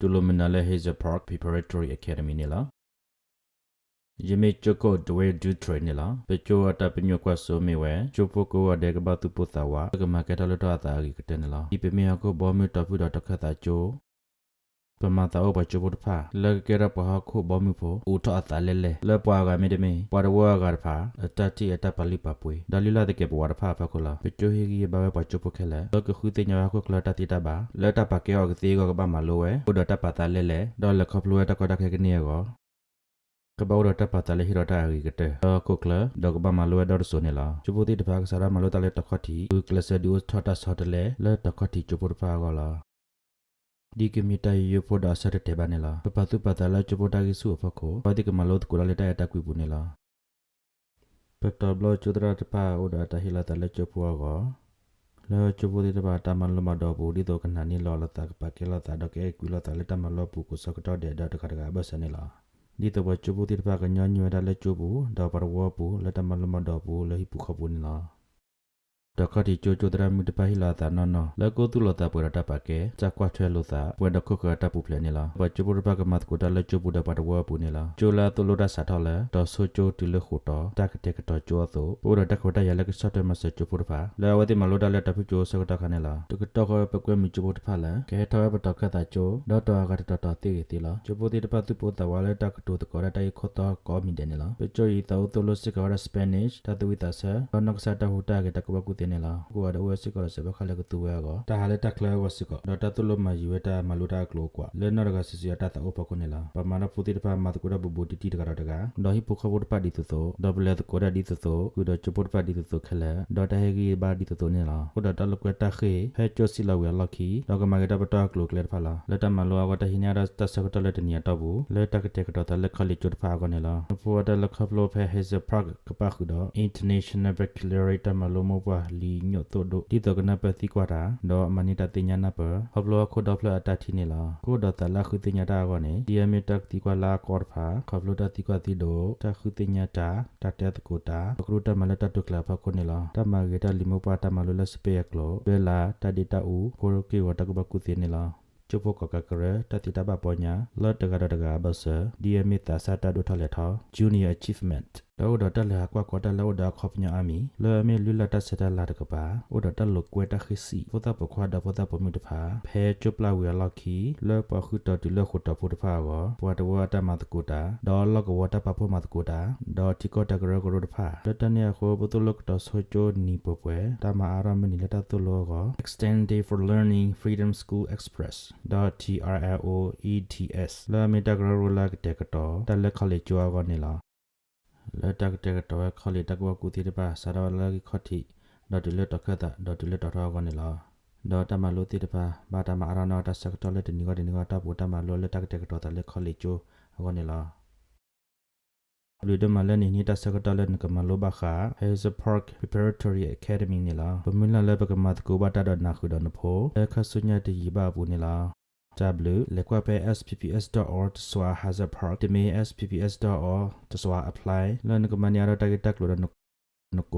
တူလိုမနာလေ Hazel Park Preparatory Academy နေလားယမေချကိုဒဝဲဒူထရနေလားပချိုအတပညကွဆိုမီဝဲချိုပိုကိုဝဒေကဘတုပသဝကမကတလတော့အတာကြီးကတဲ့နေလားဒီပမေကိုဘောမီတပူတော့တခတ်တာချို ပမတာအဘချိုဘတ်ဖာလကရပဟာခုဘောမီဖိုဦးထအတာလဲလဲလပွားကမေတမေပွားဝါကရဖာအတတိအတပလိပပွေဒါလီလာတကေပွားရဖာဖခုလာပချိုဟီကြီးဘာဝပချိုပခဲလဲလကခုတင်ညာခုကလတတိတဘာလတပကေောကတိကောကဘာမလိုဝဲဘုဒတပတာလဲလဲဒေါ်လခပလွဲတကတခဲကနေကောကဘောရတပတလေဟိရတာရီကတဲ့ကုကလဒေါကဘမလွဲဒေါ်ဆိုနေလားချူပတိတဖာကစားမလို့တလေတခတ်တီကုကလဆဒူထတာဆော့တလေလဲတခတ်တီချူပတဖာကလာဒီကမီတိုင်ယဖိုဒါဆရတဲ့ဘာနေလားပပတုပတလာချူပတာကိစုဖခိုပတိကမလို့ ကိုလာလက်တအတကွေပူနေလားပတဘလချူဒရာတပါအိုဒါတဟိလာတလေချူပူကောလောချူပတိတပါတမန်လမတော့ဘူးဒီတော့ကနနီလောလတာကပကေလာတာဒကေကွီလာတလက်တမလောပူကိုစကတော့တဲ့ ဒတ်ခတ်ကဘဆနေလားဒီတော့ချူပတိတပါကညညွဲတာလက်ချူပူတော့ပရဝပူလက်တမလမတော့ဘူးလေဟိပူခပူနေလားတခတိချိုချိုတရမီတပဟိလာတာနော်နော်လကိုတုလတာပွေတာပါကေချက်ကွာထွဲလို့သာပွေတခုကတပူဖလဲနေလားဘချိုပရပကမတ်ကိုတလက်ချိုပူတပါတဝပူနေလားချိုလာတုလတာစာထော်လဲတော့ဆိုချိုတူလခုတော့တကတဲ့ကတော့ချိုသောပိုရတခဝတရလက်ဆော့တယ်မဆချိုပူတပါလဲဝတိမလို့တလက်တဖူချိုစကတခနဲ့လားတကတော့ပကွဲမီချိုပူတပါလဲကဲထော်ပတော့ခတာချိုတော့တော့ကတတော်တေးတီလားချိုပူတိတပါသူပူတဝါလဲတကတူတကောရတိုင်ခေါ်တော့ကောမီတယ်နေလားပချိုရီတော့တုလစကရစပနိရှ်တသူဝိတဆာတော့နကဆာတဟူတာကတကဘကုတင်နေလားကိုရဝစစ်ကောစဘခလကတူဝဲကောတာဟာလေတက်လဲဝစစ်ကောဒေါ်တာတူလမယူဝဲတာမလူတာကလောကွာလဲနော်ကစစ်စီတာတာအပကုနေလားပမာနပူတိတပါမတ်ကိုရဘူဘူတီတီတကရတကဒေါ်ဟိပုခဘုတ်ပါဒီတူသောဒေါ်ဘလက်ကိုရဒီတူသောကုဒေါ်ချပုတ်ပါဒီတူသောခလဲဒေါ်တာဟေဂီဘာဒီတူသောနေလားကုဒေါ်တာလကွတာခေဟဲချိုစီလာဝဲလောက်ခီဒေါ်ကမကတပတာကလောကလက်ဖလာလက်တမလောဝတဟိညာရတဆကတလက်တနီတော့ဘူးလက်တကတဲ့ကတော့တလက်ခလီချွတ်ဖာကောနေလားဖော်တလက်ခပလိုဖဲဟေဇပရဂကပခုတော့ international baccalaureate မလောမဘွာလီညို့တို့ဒီတော့ကနပတိကွာတာတော့မနီတတိညာနာပဟဘလောခုဒဖလအတတိနေလားကိုဒတလာခုတိညာတာကောနေဒီအမီတက်တိကွာလာကောဖာခဘလောတတိကွာတိဒိုတခုတိညာတာတတဲတကိုတာကရုတမလတတုကလာဖခုနေလားတမဂေတလီမောပါတမလလစပေယကလောဘဲလာတဒီတာဦးကိုရကေဝတကဘကုတိနေလားကျုပ်ကကကရတတိတဘပညာလော့တကရတကဘဆာဒီအမီတာစာတာဒိုထလက်ထော junior achievement တော့တော့တက် လာကွာကွာတက်လို့ဒါခေါပညာအမီလဲအမီလူလတ်တက်စတက်လာတကပါဥဒတက်လို့ကွဲတခိစီဖတာပခွာဒဖတာပမြတဖာဖဲကျပလာဝီလောက်ခီလဲပခုတတူလဲခုတဖုတဖာကောပွားတဝတမတ်ကူတာဒေါ်လကဝတပဖမတ်ကူတာဒေါ်တီကောတကရကရတဖာတတနေခောဘတုလကတဆိုချိုနီပပွဲတမအာရမနီလက်တလောကော extend day for learning freedom school express .trloets လာမီတကရရလာကတကတော့တက်လက်ခလေးကြွားကောနေလား လက်တက်တက်တော့ခလီတက်ဝကူတီတပါဆာရလာကခတိဒေါ်တလက်တခတာဒေါ်တလက်တော်ကောနေလားဒေါ်တမလို့တီတပါဘာတမအရနာတဆက်တော်လက်တနီကတနီကတပူတမလို့လက်တက်တက်တော့တလက်ခလီချိုကောနေလားလူဒမလနေနီတဆကတလန်ကမလောဘခာ has a park preparatory academy နီလာပမလလဘကမတ်ကိုဘတာဒနာခု ဒနဖိုအခဆုညာတီဘာဘူးနီလာ w လက်ကွက်ပဲ spps.org စွာ hazard park တမေ spps.org တစွာ apply လန်ကမညာရတကတက်လို့နကု